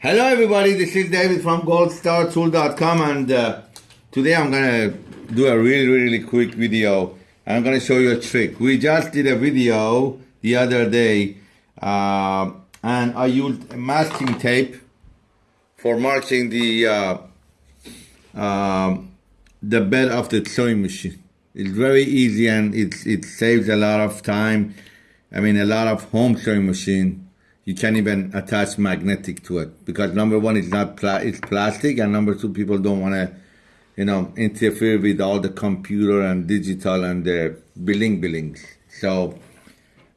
Hello, everybody. This is David from goldstartool.com, and uh, today I'm gonna do a really, really quick video. I'm gonna show you a trick. We just did a video the other day, uh, and I used masking tape for marking the uh, um, the bed of the sewing machine. It's very easy and it it saves a lot of time. I mean, a lot of home sewing machine you can't even attach magnetic to it because number one it's not pla- it's plastic and number two people don't want to you know interfere with all the computer and digital and the billing billings. So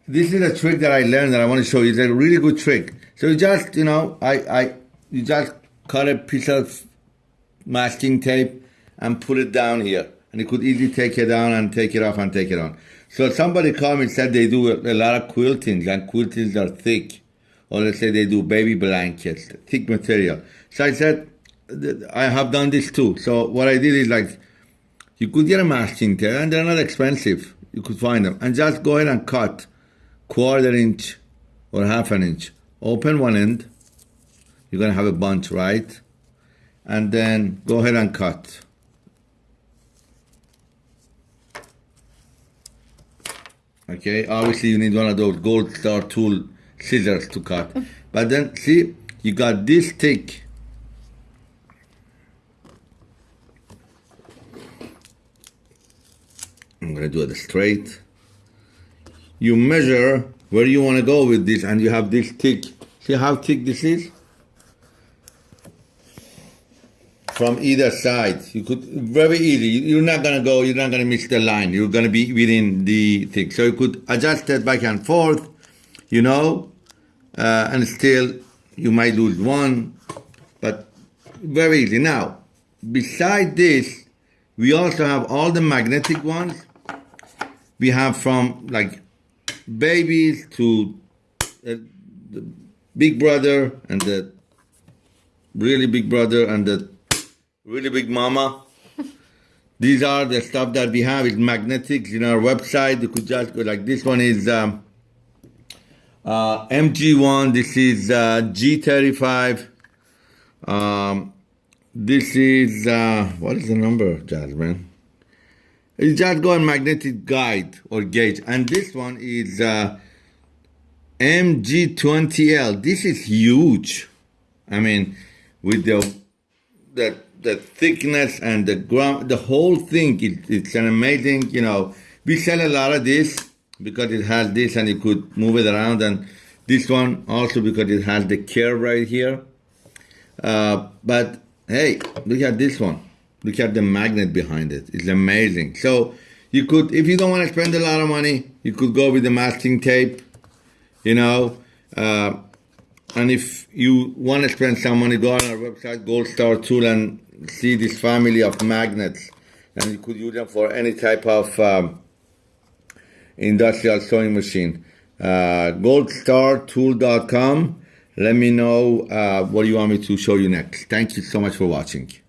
this is a trick that i learned that i want to show you. It's a really good trick. So you just you know i i you just cut a piece of masking tape and put it down here. And you could easily take it down and take it off and take it on. So somebody called me and said they do a lot of quiltings and quiltings are thick or let's say they do baby blankets, thick material. So I said, I have done this too. So what I did is like, you could get a masking tape and they're not expensive. You could find them and just go ahead and cut quarter inch or half an inch. Open one end. You're going to have a bunch, right? And then go ahead and cut. Okay, obviously you need one of those gold star tool scissors to cut. But then see, you got this thick. I'm gonna do it straight. You measure where you wanna go with this and you have this thick. See how thick this is? From either side. You could, very easy. You're not gonna go, you're not gonna miss the line. You're gonna be within the thick. So you could adjust it back and forth, you know, uh, and still you might lose one, but very easy. Now, beside this, we also have all the magnetic ones. We have from like babies to uh, the big brother and the really big brother and the really big mama. These are the stuff that we have. It's magnetics in our website. You could just go like this one is um, uh, MG1, this is uh, G35. Um, this is, uh, what is the number, Jasmine? It's just go on magnetic guide or gauge. And this one is uh, MG20L. This is huge. I mean, with the, the, the thickness and the ground, the whole thing, it, it's an amazing, you know, we sell a lot of this because it has this and you could move it around and this one also because it has the curve right here. Uh, but hey look at this one. Look at the magnet behind it. It's amazing. So you could if you don't want to spend a lot of money you could go with the masking tape you know uh, and if you want to spend some money go on our website gold star tool and see this family of magnets and you could use them for any type of um, industrial sewing machine. Uh, goldstartool.com. Let me know uh, what you want me to show you next. Thank you so much for watching.